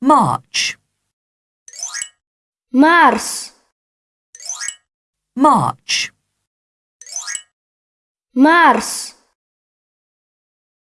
March, Mars, March, Mars.